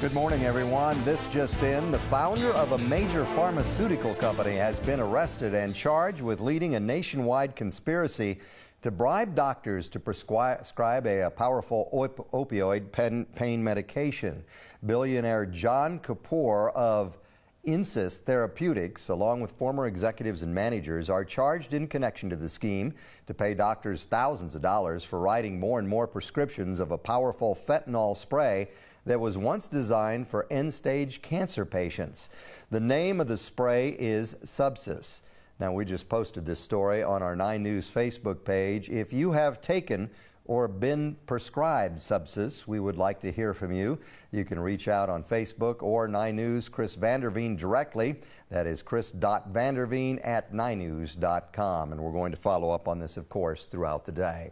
Good morning, everyone. This just in. The founder of a major pharmaceutical company has been arrested and charged with leading a nationwide conspiracy to bribe doctors to prescribe a, powerful op opioid pain medication. Billionaire John Kapoor of Insys Therapeutics, along with former executives and managers, are charged in connection to the scheme to pay doctors thousands of dollars for writing more and more prescriptions of a powerful fentanyl spray that was once designed for end-stage cancer patients. The name of the spray is Subsys. Now, we just posted this story on our 9 News Facebook page. If you have taken or been prescribed Subsys, we would like to hear from you. You can reach out on Facebook or 9 News Chris Vanderveen directly. That is chris.vanderveen at 9news.com. And we're going to follow up on this, of course, throughout the day.